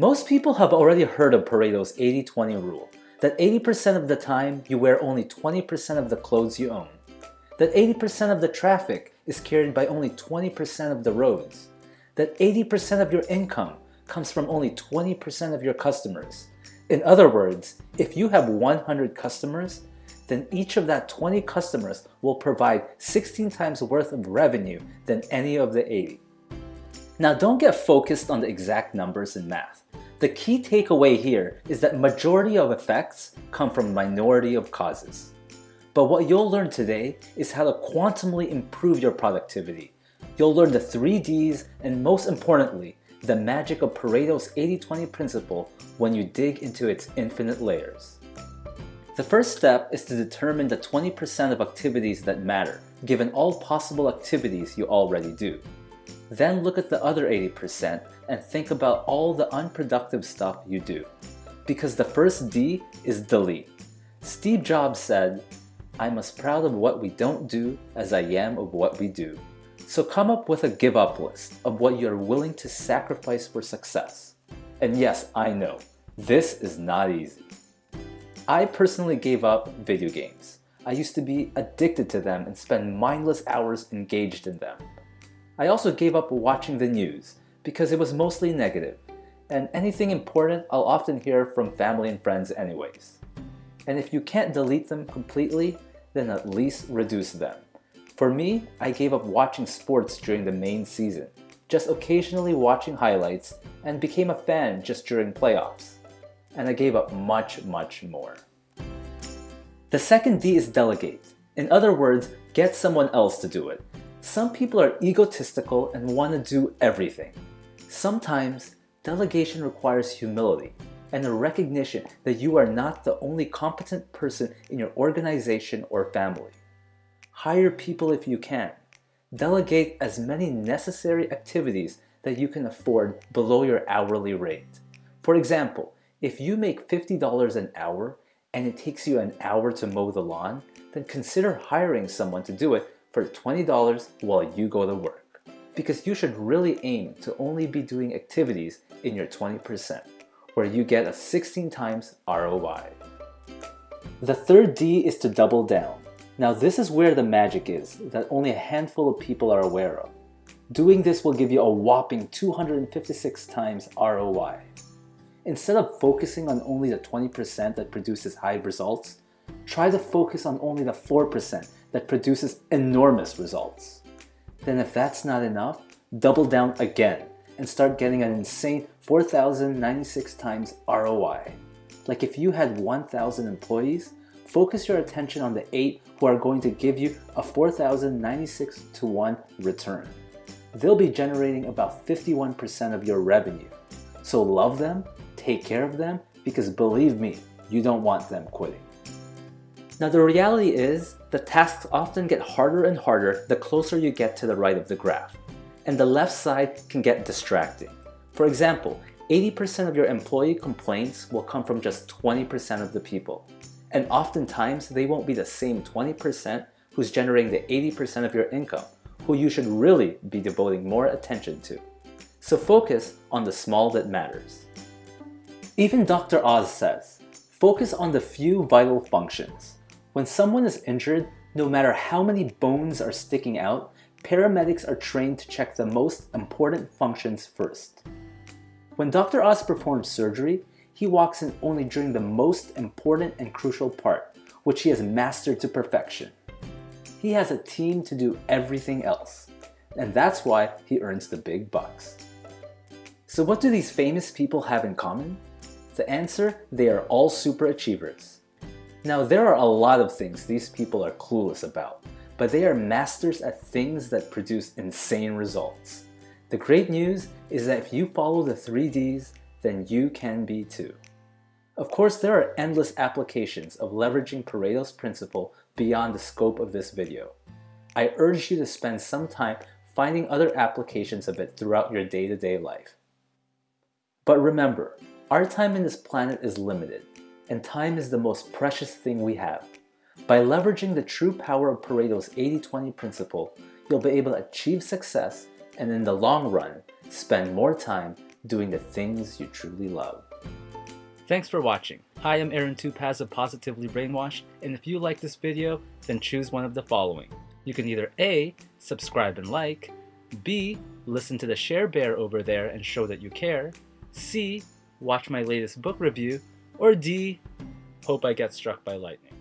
Most people have already heard of Pareto's 80-20 rule, that 80% of the time you wear only 20% of the clothes you own, that 80% of the traffic is carried by only 20% of the roads, that 80% of your income comes from only 20% of your customers. In other words, if you have 100 customers, then each of that 20 customers will provide 16 times worth of revenue than any of the 80. Now don't get focused on the exact numbers in math. The key takeaway here is that majority of effects come from minority of causes. But what you'll learn today is how to quantumly improve your productivity. You'll learn the 3 Ds and most importantly, the magic of Pareto's 80-20 principle when you dig into its infinite layers. The first step is to determine the 20% of activities that matter, given all possible activities you already do. Then look at the other 80% and think about all the unproductive stuff you do. Because the first D is delete. Steve Jobs said, I'm as proud of what we don't do as I am of what we do. So come up with a give up list of what you're willing to sacrifice for success. And yes, I know, this is not easy. I personally gave up video games. I used to be addicted to them and spend mindless hours engaged in them. I also gave up watching the news because it was mostly negative, and anything important I'll often hear from family and friends anyways. And if you can't delete them completely, then at least reduce them. For me, I gave up watching sports during the main season, just occasionally watching highlights, and became a fan just during playoffs. And I gave up much, much more. The second D is delegate. In other words, get someone else to do it. Some people are egotistical and want to do everything. Sometimes, delegation requires humility and a recognition that you are not the only competent person in your organization or family. Hire people if you can. Delegate as many necessary activities that you can afford below your hourly rate. For example, if you make $50 an hour and it takes you an hour to mow the lawn, then consider hiring someone to do it for $20 while you go to work. Because you should really aim to only be doing activities in your 20%, where you get a 16 times ROI. The third D is to double down. Now this is where the magic is that only a handful of people are aware of. Doing this will give you a whopping 256 times ROI. Instead of focusing on only the 20% that produces high results, try to focus on only the 4% that produces enormous results. Then if that's not enough, double down again and start getting an insane 4,096 times ROI. Like if you had 1,000 employees, focus your attention on the 8 who are going to give you a 4,096 to 1 return. They'll be generating about 51% of your revenue. So love them, take care of them, because believe me, you don't want them quitting. Now the reality is, the tasks often get harder and harder the closer you get to the right of the graph, and the left side can get distracting. For example, 80% of your employee complaints will come from just 20% of the people. And oftentimes, they won't be the same 20% who's generating the 80% of your income, who you should really be devoting more attention to. So focus on the small that matters. Even Dr. Oz says, focus on the few vital functions. When someone is injured, no matter how many bones are sticking out, paramedics are trained to check the most important functions first. When Dr. Oz performs surgery, he walks in only during the most important and crucial part, which he has mastered to perfection. He has a team to do everything else, and that's why he earns the big bucks. So what do these famous people have in common? The answer, they are all super achievers. Now there are a lot of things these people are clueless about, but they are masters at things that produce insane results. The great news is that if you follow the 3 Ds, then you can be too. Of course, there are endless applications of leveraging Pareto's principle beyond the scope of this video. I urge you to spend some time finding other applications of it throughout your day-to-day -day life. But remember, our time in this planet is limited, and time is the most precious thing we have. By leveraging the true power of Pareto's 80-20 principle, you'll be able to achieve success and in the long run, spend more time doing the things you truly love. Thanks for watching. Hi, I am Aaron Tupaz of Positively Brainwashed, and if you like this video, then choose one of the following. You can either A, subscribe and like, B, listen to the share bear over there and show that you care, C, watch my latest book review, or D, hope I get struck by lightning.